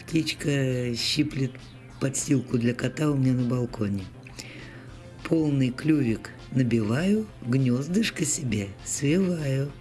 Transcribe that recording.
Птичка щиплет подстилку для кота у меня на балконе. Полный клювик набиваю, гнездышко себе свиваю.